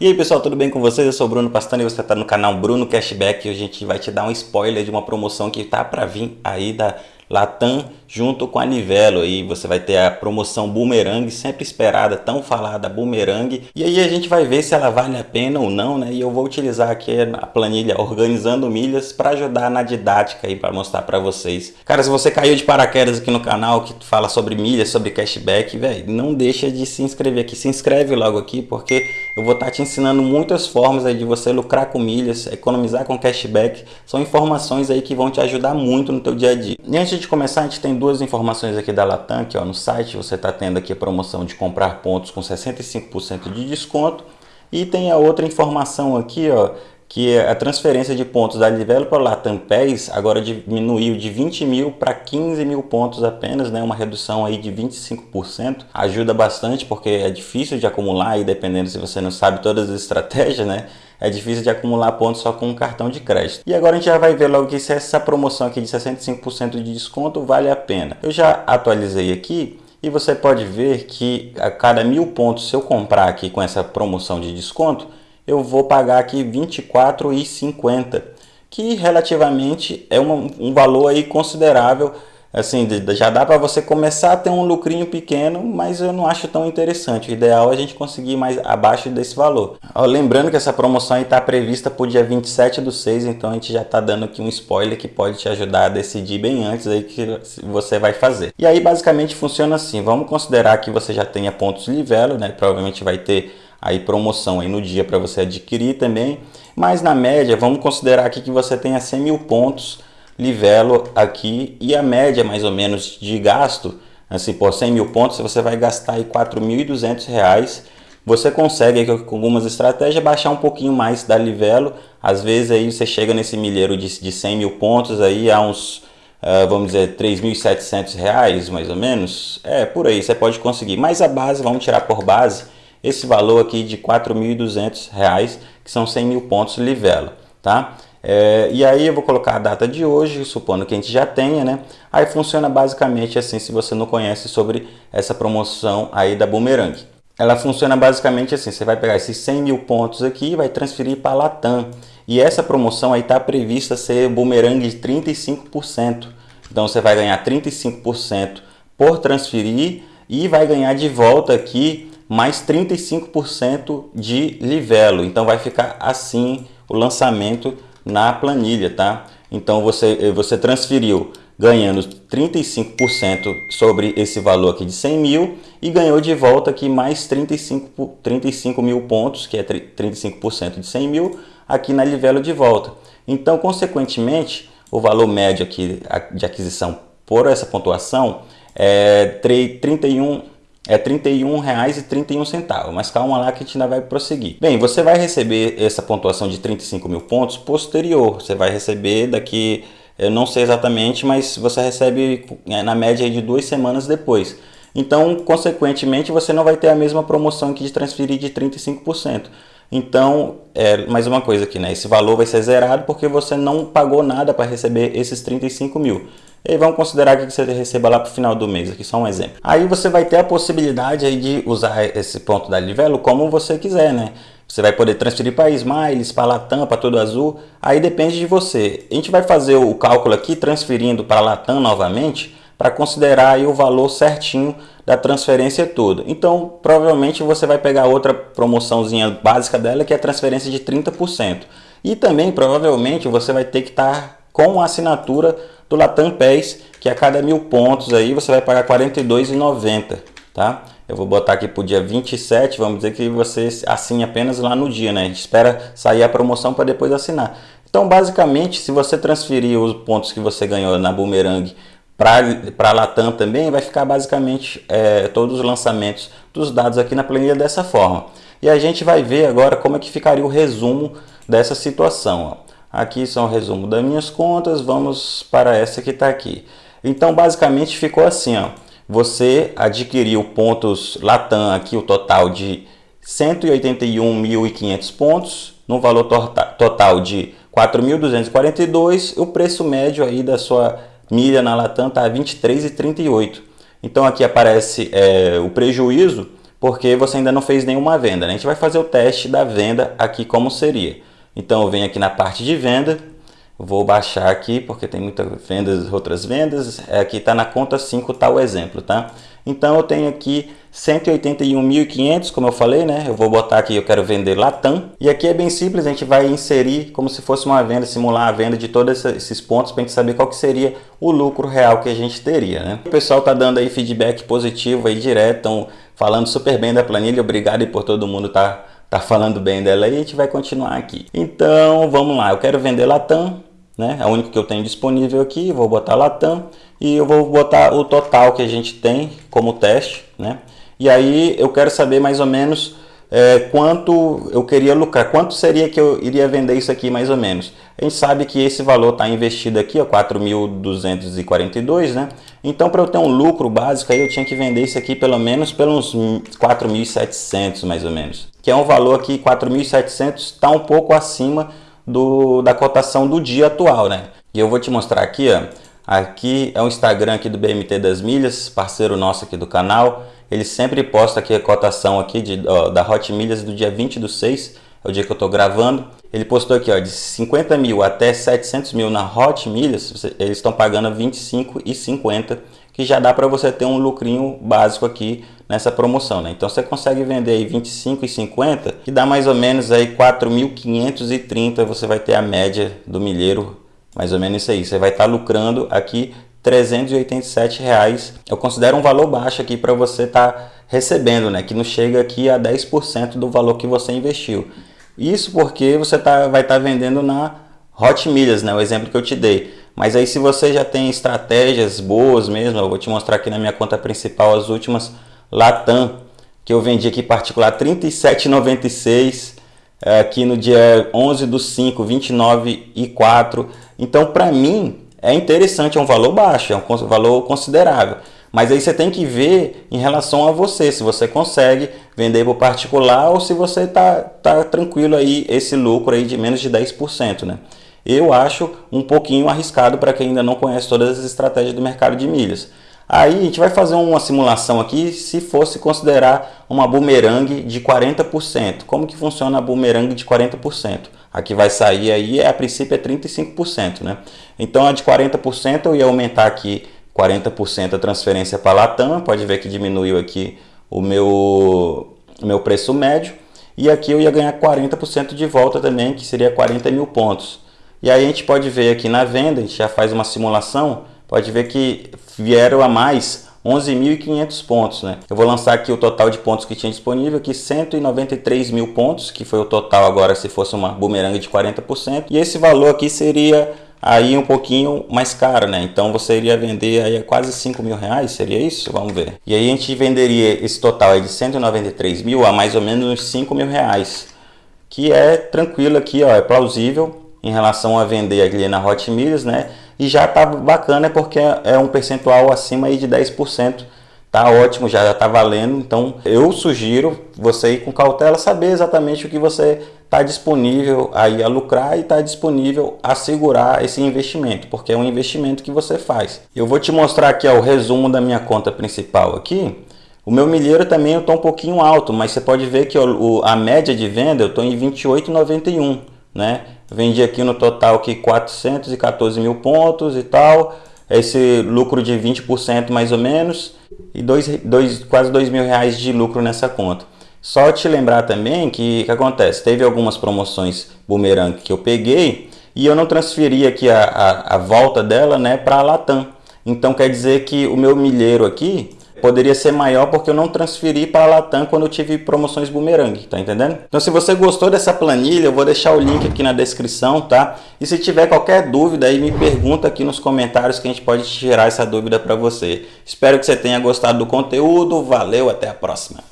E aí pessoal, tudo bem com vocês? Eu sou o Bruno Pastano e você está no canal Bruno Cashback e hoje a gente vai te dar um spoiler de uma promoção que tá para vir aí da Latam junto com a Nivelo aí você vai ter a promoção Boomerang sempre esperada, tão falada Boomerang e aí a gente vai ver se ela vale a pena ou não, né? E eu vou utilizar aqui a planilha organizando milhas para ajudar na didática aí para mostrar para vocês. Cara, se você caiu de paraquedas aqui no canal que fala sobre milhas, sobre cashback, velho, não deixa de se inscrever aqui, se inscreve logo aqui porque eu vou estar te ensinando muitas formas aí de você lucrar com milhas, economizar com cashback, são informações aí que vão te ajudar muito no teu dia a dia. E antes de começar, a gente tem duas informações aqui da Latam, que ó, no site você está tendo aqui a promoção de comprar pontos com 65% de desconto. E tem a outra informação aqui, ó, que é a transferência de pontos da Livelo para o Latam PES agora diminuiu de 20 mil para 15 mil pontos apenas, né? uma redução aí de 25%. Ajuda bastante porque é difícil de acumular e dependendo se você não sabe todas as estratégias, né? é difícil de acumular pontos só com um cartão de crédito. E agora a gente já vai ver logo que se essa promoção aqui de 65% de desconto vale a pena. Eu já atualizei aqui e você pode ver que a cada mil pontos, se eu comprar aqui com essa promoção de desconto, eu vou pagar aqui R$ 24,50, que relativamente é um, um valor aí considerável assim, já dá para você começar a ter um lucrinho pequeno, mas eu não acho tão interessante. O ideal é a gente conseguir mais abaixo desse valor. Ó, lembrando que essa promoção está prevista para o dia 27 do 6, então a gente já está dando aqui um spoiler que pode te ajudar a decidir bem antes aí que você vai fazer. E aí basicamente funciona assim, vamos considerar que você já tenha pontos livelo, né? provavelmente vai ter aí promoção aí no dia para você adquirir também, mas na média vamos considerar aqui que você tenha 100 mil pontos livelo aqui e a média mais ou menos de gasto, assim por 100 mil pontos você vai gastar aí 4.200 reais. Você consegue com algumas estratégias baixar um pouquinho mais da livelo, às vezes aí você chega nesse milheiro de, de 100 mil pontos aí a uns, uh, vamos dizer, 3.700 reais mais ou menos, é por aí você pode conseguir, mas a base, vamos tirar por base, esse valor aqui de 4.200 reais, que são 100 mil pontos livelo, tá? É, e aí eu vou colocar a data de hoje, supondo que a gente já tenha, né? Aí funciona basicamente assim, se você não conhece sobre essa promoção aí da Boomerang. Ela funciona basicamente assim, você vai pegar esses 100 mil pontos aqui e vai transferir para a Latam. E essa promoção aí está prevista ser Boomerang de 35%. Então você vai ganhar 35% por transferir e vai ganhar de volta aqui mais 35% de livelo. Então vai ficar assim o lançamento na planilha, tá? Então você, você transferiu ganhando 35% sobre esse valor aqui de 100 mil e ganhou de volta aqui mais 35, 35 mil pontos, que é 35% de 100 mil, aqui na livelo de volta. Então, consequentemente, o valor médio aqui de aquisição por essa pontuação é 31 é R$ 31,31, mas calma lá que a gente ainda vai prosseguir. Bem, você vai receber essa pontuação de 35 mil pontos posterior, você vai receber daqui, eu não sei exatamente, mas você recebe é, na média de duas semanas depois. Então, consequentemente, você não vai ter a mesma promoção que de transferir de 35%. Então, é, mais uma coisa aqui, né? Esse valor vai ser zerado porque você não pagou nada para receber esses 35 mil. E vamos considerar que você receba lá para o final do mês, aqui só um exemplo. Aí você vai ter a possibilidade aí de usar esse ponto da Livelo como você quiser, né? Você vai poder transferir para Smiles, para Latam, para Todo Azul, aí depende de você. A gente vai fazer o cálculo aqui transferindo para Latam novamente, para considerar aí o valor certinho da transferência toda. Então, provavelmente você vai pegar outra promoçãozinha básica dela, que é a transferência de 30%. E também, provavelmente, você vai ter que estar tá com a assinatura do Latam PES, que a cada mil pontos aí você vai pagar R$ 42,90, tá? Eu vou botar aqui para o dia 27, vamos dizer que você assine apenas lá no dia, né? A gente espera sair a promoção para depois assinar. Então, basicamente, se você transferir os pontos que você ganhou na Boomerang para a Latam também, vai ficar basicamente é, todos os lançamentos dos dados aqui na planilha dessa forma. E a gente vai ver agora como é que ficaria o resumo dessa situação. Ó. Aqui são o resumo das minhas contas, vamos para essa que está aqui. Então, basicamente ficou assim, ó. Você adquiriu pontos Latam aqui, o total de 181.500 pontos, no valor total de 4.242, o preço médio aí da sua milha na Latam está 23,38. Então aqui aparece é, o prejuízo porque você ainda não fez nenhuma venda. Né? A gente vai fazer o teste da venda aqui como seria. Então eu venho aqui na parte de venda, vou baixar aqui porque tem muitas vendas, outras vendas, aqui está na conta 5 tá o exemplo, tá? Então eu tenho aqui 181.500, como eu falei, né? Eu vou botar aqui, eu quero vender Latam. E aqui é bem simples, a gente vai inserir como se fosse uma venda, simular a venda de todos esses pontos para a gente saber qual que seria o lucro real que a gente teria, né? O pessoal tá dando aí feedback positivo aí direto, estão falando super bem da planilha. Obrigado por todo mundo tá tá falando bem dela aí, a gente vai continuar aqui. Então, vamos lá. Eu quero vender Latam, né? É o único que eu tenho disponível aqui, vou botar Latam e eu vou botar o total que a gente tem como teste, né? E aí eu quero saber mais ou menos é, quanto eu queria lucrar, quanto seria que eu iria vender isso aqui mais ou menos. A gente sabe que esse valor está investido aqui, 4.242, né? Então para eu ter um lucro básico aí eu tinha que vender isso aqui pelo menos pelos 4.700 mais ou menos. Que é um valor aqui, 4.700, está um pouco acima do, da cotação do dia atual, né? E eu vou te mostrar aqui, ó. Aqui é o Instagram aqui do BMT das Milhas, parceiro nosso aqui do canal. Ele sempre posta aqui a cotação aqui de, ó, da Hot Milhas do dia 20 do 6, é o dia que eu estou gravando. Ele postou aqui ó, de 50 mil até 700 mil na Hot Milhas, eles estão pagando 25,50, que já dá para você ter um lucrinho básico aqui nessa promoção. Né? Então você consegue vender aí 25,50, que dá mais ou menos aí 4.530, você vai ter a média do milheiro, mais ou menos isso aí. Você vai estar tá lucrando aqui 387 reais. Eu considero um valor baixo aqui para você estar tá recebendo, né? Que não chega aqui a 10% do valor que você investiu. Isso porque você tá, vai estar tá vendendo na Hot Milhas, né? O exemplo que eu te dei. Mas aí se você já tem estratégias boas mesmo, eu vou te mostrar aqui na minha conta principal as últimas Latam, que eu vendi aqui particular 37,96 eh, aqui no dia 11 do 5, 29 e 4. Então para mim é interessante, é um valor baixo, é um valor considerável. Mas aí você tem que ver em relação a você, se você consegue vender para o particular ou se você está tá tranquilo aí esse lucro aí de menos de 10%, né? Eu acho um pouquinho arriscado para quem ainda não conhece todas as estratégias do mercado de milhas. Aí a gente vai fazer uma simulação aqui se fosse considerar uma boomerang de 40%. Como que funciona a boomerang de 40%? A que vai sair aí, é, a princípio, é 35%, né? Então, a de 40% eu ia aumentar aqui 40% a transferência para a Latam. Pode ver que diminuiu aqui o meu, o meu preço médio. E aqui eu ia ganhar 40% de volta também, que seria 40 mil pontos. E aí a gente pode ver aqui na venda, a gente já faz uma simulação, pode ver que vieram a mais 11.500 pontos, né? Eu vou lançar aqui o total de pontos que tinha disponível, aqui 193 mil pontos, que foi o total agora se fosse uma bumerangue de 40%. E esse valor aqui seria aí um pouquinho mais caro, né? Então você iria vender aí a quase 5 mil reais, seria isso? Vamos ver. E aí a gente venderia esse total aí de 193 mil a mais ou menos 5 mil reais, que é tranquilo aqui, ó, é plausível em relação a vender ali na Hot Milhas, né? e já tá bacana porque é um percentual acima aí de 10%. Tá ótimo, já está valendo. Então eu sugiro você ir com cautela, saber exatamente o que você está disponível aí a lucrar e está disponível a segurar esse investimento, porque é um investimento que você faz. Eu vou te mostrar aqui ó, o resumo da minha conta principal aqui. O meu milheiro também eu estou um pouquinho alto, mas você pode ver que ó, a média de venda eu estou em 28,91, né? Vendi aqui no total aqui 414 mil pontos e tal. Esse lucro de 20% mais ou menos. E dois, dois, quase 2 mil reais de lucro nessa conta. Só te lembrar também que que acontece? Teve algumas promoções boomerang que eu peguei e eu não transferi aqui a, a, a volta dela né, para a Latam. Então quer dizer que o meu milheiro aqui poderia ser maior porque eu não transferi para a Latam quando eu tive promoções boomerang, tá entendendo? Então se você gostou dessa planilha, eu vou deixar o link aqui na descrição, tá? E se tiver qualquer dúvida aí, me pergunta aqui nos comentários que a gente pode tirar essa dúvida para você. Espero que você tenha gostado do conteúdo, valeu, até a próxima!